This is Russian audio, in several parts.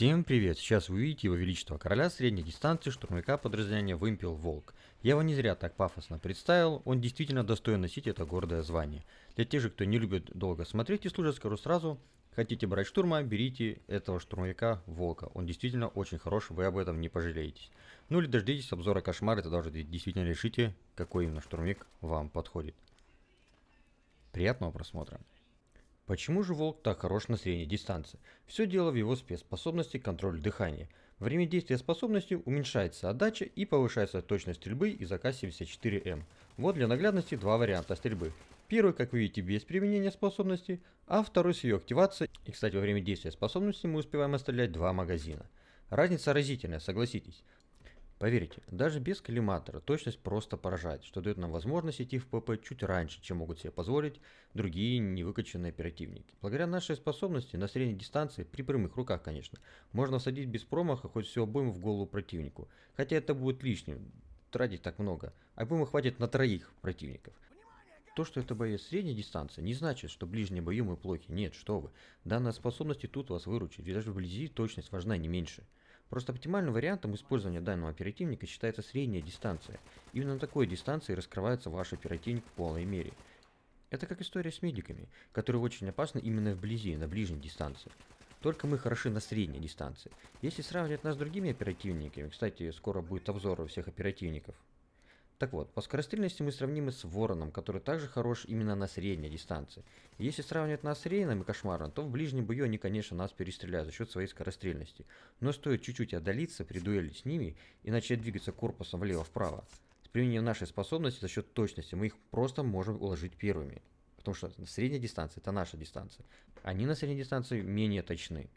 Всем привет! Сейчас вы увидите его величество короля средней дистанции штурмовика подразделения Вымпел Волк. Я его не зря так пафосно представил, он действительно достоин носить это гордое звание. Для тех же, кто не любит долго смотреть и служит, скажу сразу, хотите брать штурма, берите этого штурмовика Волка. Он действительно очень хорош, вы об этом не пожалеетесь. Ну или дождитесь обзора кошмара, тогда уже действительно решите, какой именно штурмовик вам подходит. Приятного просмотра! Почему же волк так хорош на средней дистанции? Все дело в его спецспособности контроль дыхания. Время действия способности уменьшается отдача и повышается точность стрельбы из АК-74М. Вот для наглядности два варианта стрельбы. Первый, как вы видите, без применения способности, а второй с ее активацией. И, кстати, во время действия способности мы успеваем отстрелять два магазина. Разница разительная, согласитесь. Поверьте, даже без коллиматора точность просто поражает, что дает нам возможность идти в ПП чуть раньше, чем могут себе позволить другие невыкачанные оперативники. Благодаря нашей способности на средней дистанции, при прямых руках конечно, можно садить без промаха хоть всю обойму в голову противнику. Хотя это будет лишним, тратить так много. Обоймы хватит на троих противников. То, что это боец средней дистанции, не значит, что ближние бою мы плохи. Нет, что вы. Данная способность и тут вас выручит, ведь даже вблизи точность важна не меньше. Просто оптимальным вариантом использования данного оперативника считается средняя дистанция. Именно на такой дистанции раскрывается ваш оперативник в полной мере. Это как история с медиками, которые очень опасны именно вблизи, на ближней дистанции. Только мы хороши на средней дистанции. Если сравнивать нас с другими оперативниками, кстати, скоро будет обзор у всех оперативников, так вот, по скорострельности мы сравнимы с Вороном, который также хорош именно на средней дистанции. Если сравнивать нас с Рейном и Кошмаром, то в ближнем бою они, конечно, нас перестреляют за счет своей скорострельности. Но стоит чуть-чуть отдалиться при дуэли с ними и начать двигаться корпусом влево-вправо. С применением нашей способности за счет точности мы их просто можем уложить первыми. Потому что средняя дистанция это наша дистанция. Они на средней дистанции менее точны.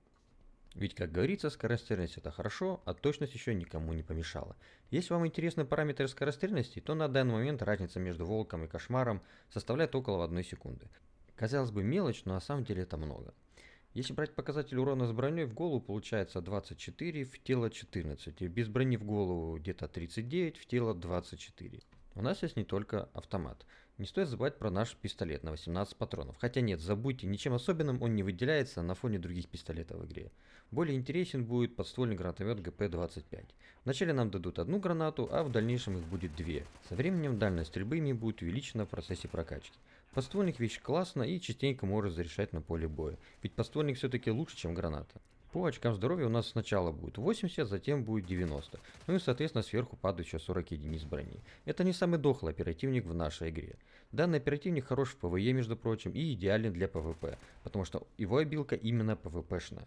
Ведь, как говорится, скорострельность это хорошо, а точность еще никому не помешала. Если вам интересны параметры скорострельности, то на данный момент разница между волком и кошмаром составляет около 1 секунды. Казалось бы мелочь, но на самом деле это много. Если брать показатель урона с броней, в голову получается 24, в тело 14, без брони в голову где-то 39, в тело 24. У нас есть не только автомат. Не стоит забывать про наш пистолет на 18 патронов. Хотя нет, забудьте, ничем особенным он не выделяется на фоне других пистолетов в игре. Более интересен будет подствольный гранатомет ГП-25. Вначале нам дадут одну гранату, а в дальнейшем их будет две. Со временем дальность стрельбы ими будет увеличена в процессе прокачки. Подствольник вещь классная и частенько может зарешать на поле боя. Ведь подствольник все-таки лучше, чем граната. По очкам здоровья у нас сначала будет 80, затем будет 90. Ну и соответственно сверху падает еще 40 единиц брони. Это не самый дохлый оперативник в нашей игре. Данный оперативник хорош в PvE между прочим и идеален для PvP, потому что его обилка именно PvP шная.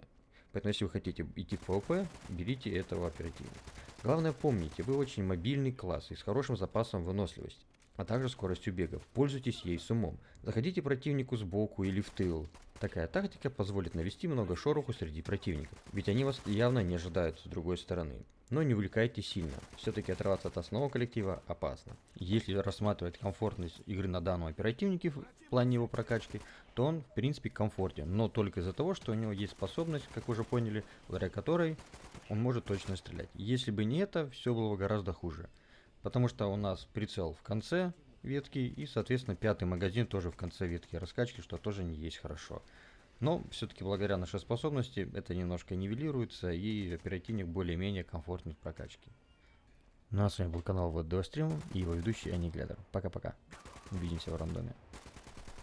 Поэтому если вы хотите идти в PvP, берите этого оперативника. Главное помните, вы очень мобильный класс и с хорошим запасом выносливости а также скоростью бега. Пользуйтесь ей с умом. Заходите противнику сбоку или в тыл. Такая тактика позволит навести много шороху среди противников, ведь они вас явно не ожидают с другой стороны. Но не увлекайтесь сильно, все-таки отрываться от основного коллектива опасно. Если рассматривать комфортность игры на данном оперативнике в плане его прокачки, то он в принципе комфортен, но только из-за того, что у него есть способность, как уже поняли, благодаря которой он может точно стрелять. Если бы не это, все было бы гораздо хуже потому что у нас прицел в конце ветки и, соответственно, пятый магазин тоже в конце ветки раскачки, что тоже не есть хорошо. Но все-таки благодаря нашей способности это немножко нивелируется и оперативник более-менее комфортный в прокачке. Ну а с вами был канал Вот Стрим и его ведущий Анниглядер. Пока-пока. Увидимся в рандоме.